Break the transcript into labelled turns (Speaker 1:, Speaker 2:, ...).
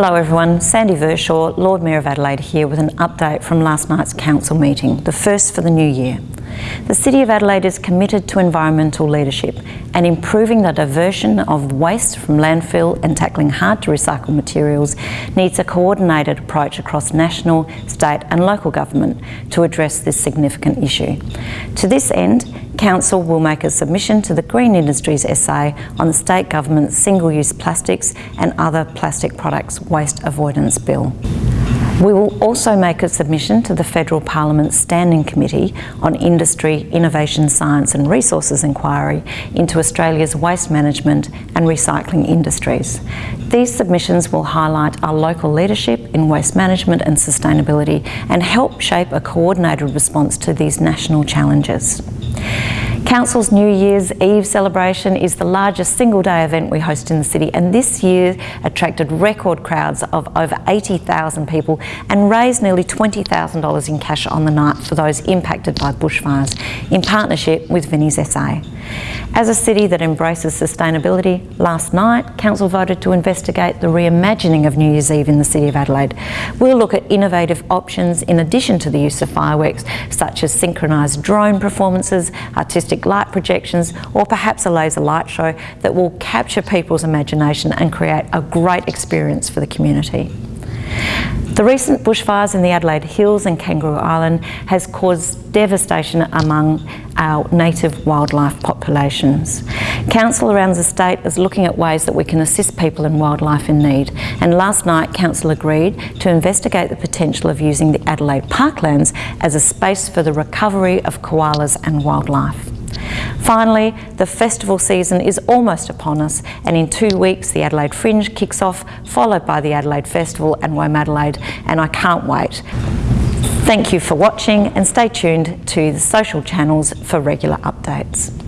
Speaker 1: Hello everyone, Sandy Verschoor, Lord Mayor of Adelaide here with an update from last night's council meeting, the first for the new year. The City of Adelaide is committed to environmental leadership and improving the diversion of waste from landfill and tackling hard to recycle materials needs a coordinated approach across national, state and local government to address this significant issue. To this end, Council will make a submission to the Green Industries SA on the State Government's Single-Use Plastics and Other Plastic Products Waste Avoidance Bill. We will also make a submission to the Federal Parliament's Standing Committee on Industry, Innovation, Science and Resources Inquiry into Australia's waste management and recycling industries. These submissions will highlight our local leadership in waste management and sustainability and help shape a coordinated response to these national challenges. Council's New Year's Eve celebration is the largest single day event we host in the city and this year attracted record crowds of over 80,000 people and raised nearly $20,000 in cash on the night for those impacted by bushfires in partnership with Vinnies SA. As a city that embraces sustainability, last night Council voted to investigate the reimagining of New Year's Eve in the City of Adelaide. We'll look at innovative options in addition to the use of fireworks such as synchronised drone performances, artistic light projections or perhaps a laser light show that will capture people's imagination and create a great experience for the community. The recent bushfires in the Adelaide Hills and Kangaroo Island has caused devastation among our native wildlife populations. Council around the state is looking at ways that we can assist people and wildlife in need and last night Council agreed to investigate the potential of using the Adelaide Parklands as a space for the recovery of koalas and wildlife. Finally, the festival season is almost upon us and in two weeks the Adelaide Fringe kicks off, followed by the Adelaide Festival and WOMADelaide and I can't wait. Thank you for watching and stay tuned to the social channels for regular updates.